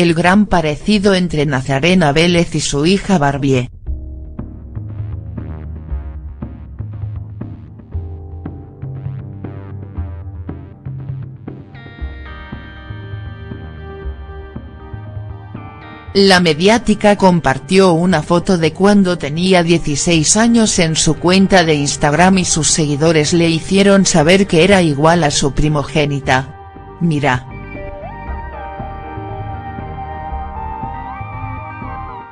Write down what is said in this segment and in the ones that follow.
el gran parecido entre Nazarena Vélez y su hija Barbie. La mediática compartió una foto de cuando tenía 16 años en su cuenta de Instagram y sus seguidores le hicieron saber que era igual a su primogénita. Mira.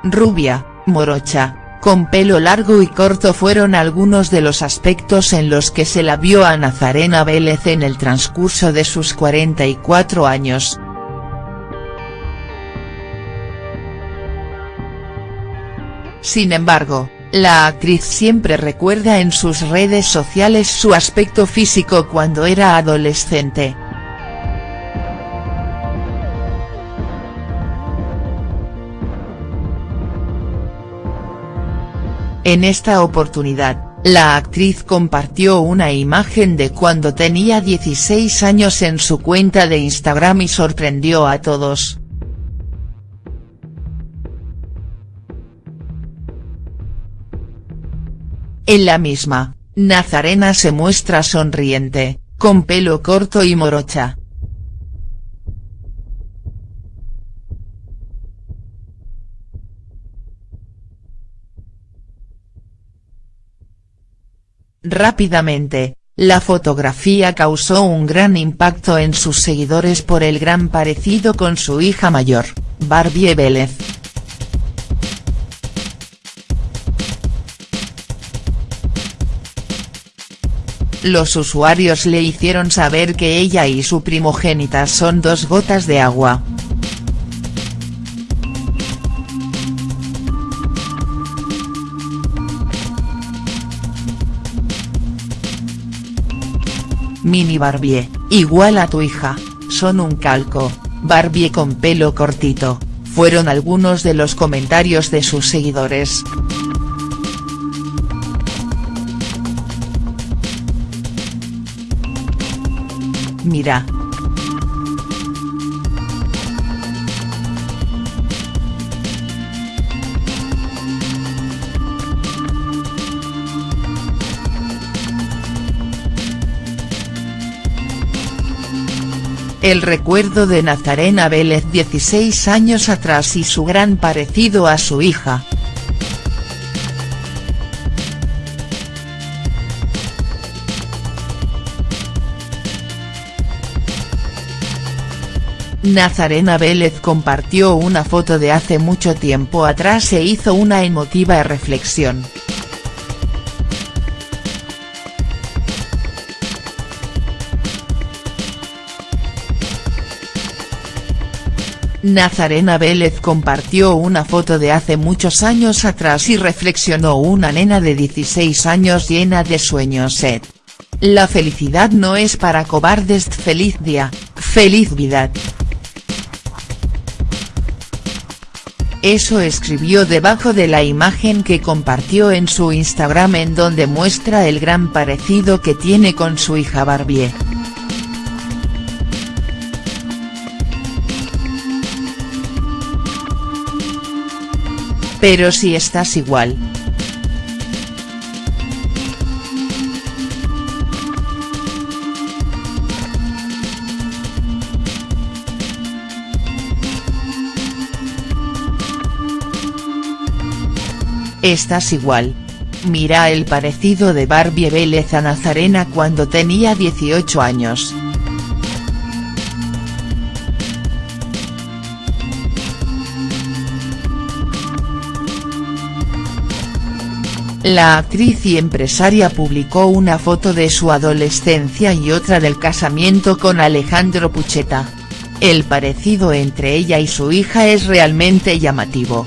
Rubia, morocha, con pelo largo y corto fueron algunos de los aspectos en los que se la vio a Nazarena Vélez en el transcurso de sus 44 años. Sin embargo, la actriz siempre recuerda en sus redes sociales su aspecto físico cuando era adolescente. En esta oportunidad, la actriz compartió una imagen de cuando tenía 16 años en su cuenta de Instagram y sorprendió a todos. En la misma, Nazarena se muestra sonriente, con pelo corto y morocha. Rápidamente, la fotografía causó un gran impacto en sus seguidores por el gran parecido con su hija mayor, Barbie Vélez. Los usuarios le hicieron saber que ella y su primogénita son dos gotas de agua. Mini Barbie, igual a tu hija, son un calco, Barbie con pelo cortito, fueron algunos de los comentarios de sus seguidores. Mira. El recuerdo de Nazarena Vélez 16 años atrás y su gran parecido a su hija. Nazarena Vélez compartió una foto de hace mucho tiempo atrás e hizo una emotiva reflexión. Nazarena Vélez compartió una foto de hace muchos años atrás y reflexionó una nena de 16 años llena de sueños. La felicidad no es para cobardes feliz día, feliz vida. Eso escribió debajo de la imagen que compartió en su Instagram en donde muestra el gran parecido que tiene con su hija Barbie. Pero si estás igual. Estás igual. Mira el parecido de Barbie Vélez a Nazarena cuando tenía 18 años. La actriz y empresaria publicó una foto de su adolescencia y otra del casamiento con Alejandro Pucheta. El parecido entre ella y su hija es realmente llamativo.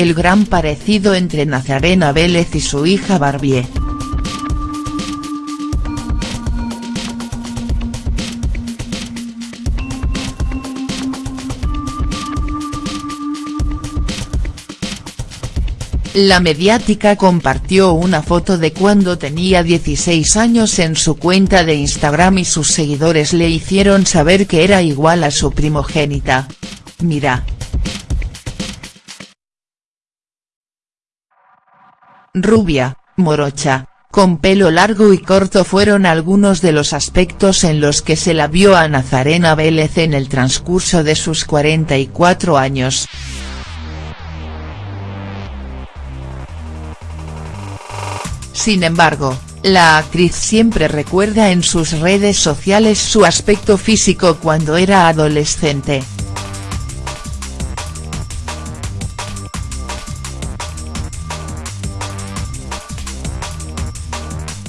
el gran parecido entre Nazarena Vélez y su hija Barbie. La mediática compartió una foto de cuando tenía 16 años en su cuenta de Instagram y sus seguidores le hicieron saber que era igual a su primogénita. Mira. Rubia, morocha, con pelo largo y corto fueron algunos de los aspectos en los que se la vio a Nazarena Vélez en el transcurso de sus 44 años. Sin embargo, la actriz siempre recuerda en sus redes sociales su aspecto físico cuando era adolescente.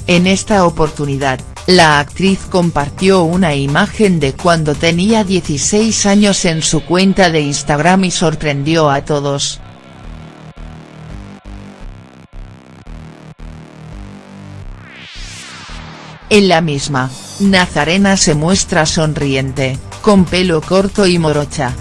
En esta oportunidad, la actriz compartió una imagen de cuando tenía 16 años en su cuenta de Instagram y sorprendió a todos. En la misma, Nazarena se muestra sonriente, con pelo corto y morocha.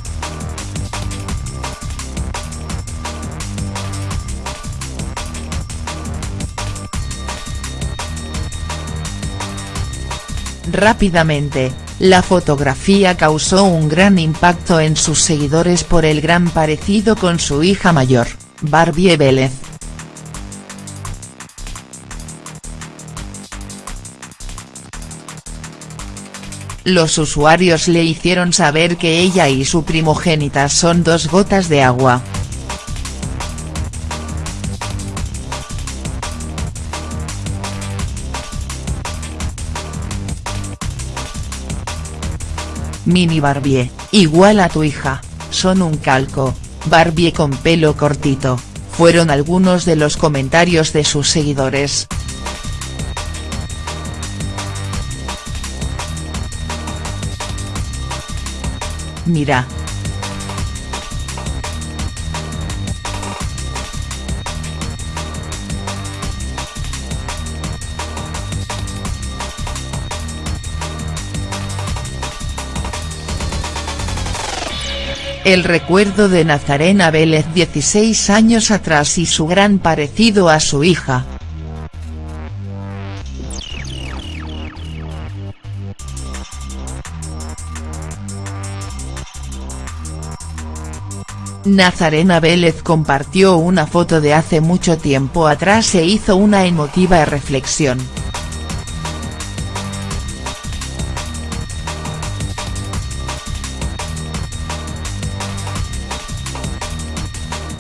Rápidamente, la fotografía causó un gran impacto en sus seguidores por el gran parecido con su hija mayor, Barbie Vélez. Los usuarios le hicieron saber que ella y su primogénita son dos gotas de agua. Mini Barbie, igual a tu hija, son un calco, Barbie con pelo cortito, fueron algunos de los comentarios de sus seguidores. Mira. El recuerdo de Nazarena Vélez 16 años atrás y su gran parecido a su hija. Nazarena Vélez compartió una foto de hace mucho tiempo atrás e hizo una emotiva reflexión.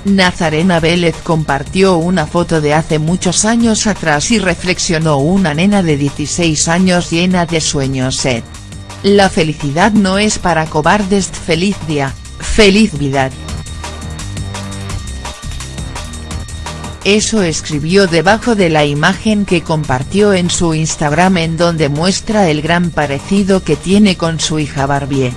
Nazarena Vélez compartió una foto de hace muchos años atrás y reflexionó una nena de 16 años llena de sueños. La felicidad no es para cobardes feliz día, feliz vida. Eso escribió debajo de la imagen que compartió en su Instagram en donde muestra el gran parecido que tiene con su hija Barbie.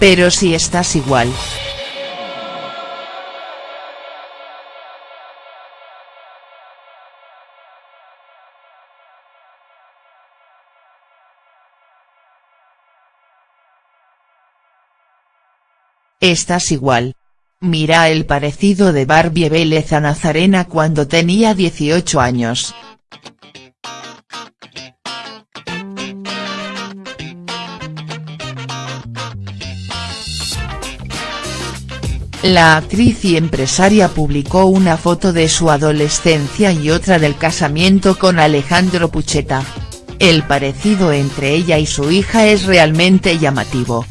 Pero si estás igual. Estás igual. Mira el parecido de Barbie Vélez a Nazarena cuando tenía 18 años. La actriz y empresaria publicó una foto de su adolescencia y otra del casamiento con Alejandro Pucheta. El parecido entre ella y su hija es realmente llamativo.